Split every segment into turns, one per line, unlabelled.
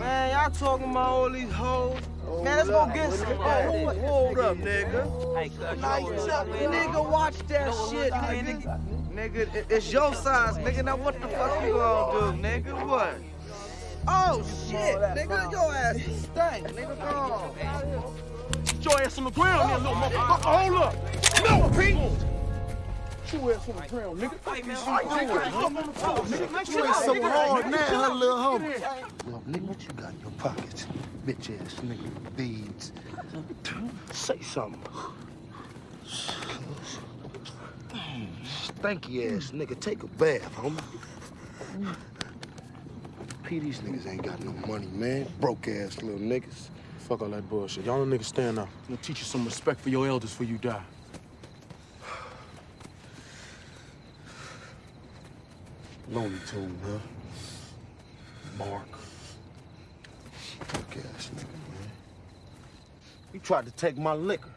Man, y'all talking about all these hoes.
Hold
Man, let's go get some.
Hold
Oh,
up, hold up, nigga.
Hey, cuz, you
Like,
know what
Chuck,
up,
nigga, watch that
know
shit,
we're
nigga. Nigga, it's your size, nigga. Now what the fuck you gonna do, nigga? What? Oh shit, nigga, your ass is stank, nigga. Go on.
Get your ass on the ground, there, little motherfucker. Uh, hold up. No, Pete. Get your ass on the ground, nigga.
Hey, man,
Hey, nigga, get up on the floor, nigga. Make
You
sure
ain't so
nigga.
hard
Hey,
now,
nigga,
huh, little
get
homie?
In.
Nigga, what you got in your pockets? Bitch ass nigga, beads. Say something. Stanky ass nigga, take a bath, homie. P, these niggas ain't got no money, man. Broke ass little niggas.
Fuck all that bullshit. Y'all niggas stand up. I'm gonna teach you some respect for your elders before you die.
Lonely Tune, huh? Mark. Broke ass nigga, man. You tried to take my liquor.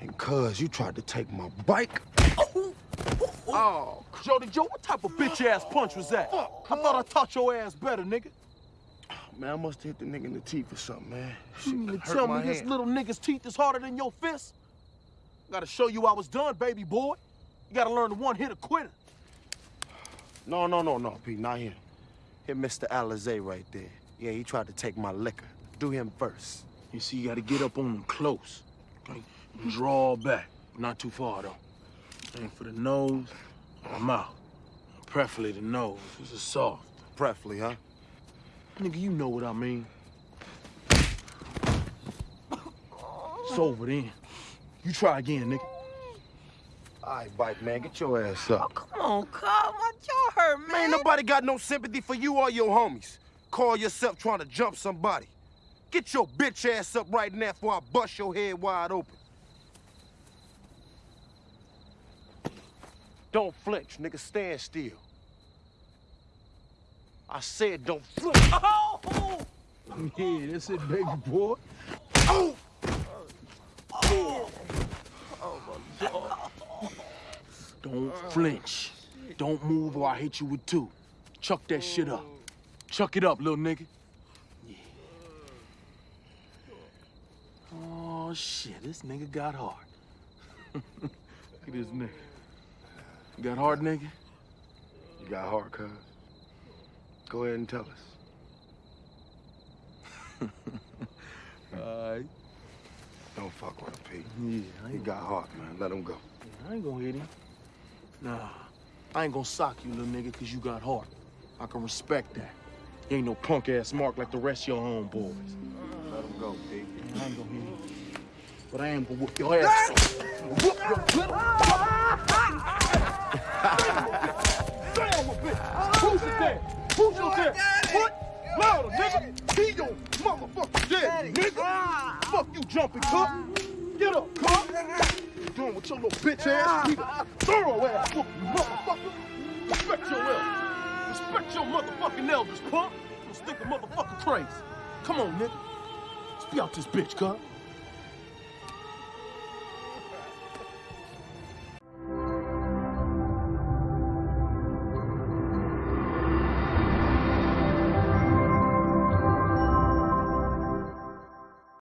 And cuz you tried to take my bike.
Oh, Jody Joe, what type of bitch ass punch was that? I thought I taught your ass better, nigga.
Man, I must have hit the nigga in the teeth or something, man.
You mean to tell me
my
this little nigga's teeth is harder than your fist? Gotta show you I was done, baby boy. You gotta learn to one hit a quitter.
No, no, no, no, Pete, not him. Hit Mr. Alizé right there. Yeah, he tried to take my liquor. Do him first.
You see, you gotta get up on him close. Okay? And draw back. Not too far, though. Aim for the nose or mouth. Preferably the nose. This is soft.
Preferably, huh?
Nigga, you know what I mean. It's over then. You try again, nigga.
All right, bike man, get your ass up.
Oh, come on, come! cuz. My jaw hurt, man.
Man, nobody got no sympathy for you or your homies. Call yourself trying to jump somebody. Get your bitch ass up right now before I bust your head wide open. Don't flinch, nigga. Stand still. I said don't flinch.
Oh!
Yeah, that's it, baby boy.
Oh! Oh!
Don't flinch. Don't move or I hit you with two. Chuck that shit up. Chuck it up, little nigga. Yeah. Oh, shit. This nigga got hard. Look at this nigga. You got hard, nigga?
You got hard, cuz. Go ahead and tell us.
All right.
Don't fuck with him, Pete.
Yeah, I
He got heart, man. Let him go.
I ain't gonna hit him. Nah, I ain't gonna sock you, little nigga, because you got heart. I can respect that. You ain't no punk-ass mark like the rest of your homeboys.
Let him go, Pete.
I ain't gonna hit you. But I am gonna whoop your ass. whoop your good. Damn. Who's your dad? Who's your dad? What? Louder, nigga. He your motherfucking dad, nigga. Fuck you jumping, cup. Get up, cup. You doing with your little bitch ass? Thorough ass you motherfucker. Respect your elders. Respect your motherfucking elders, punk. Don't think a motherfucker crazy. Come on, nigga. Let's be out this bitch, cup.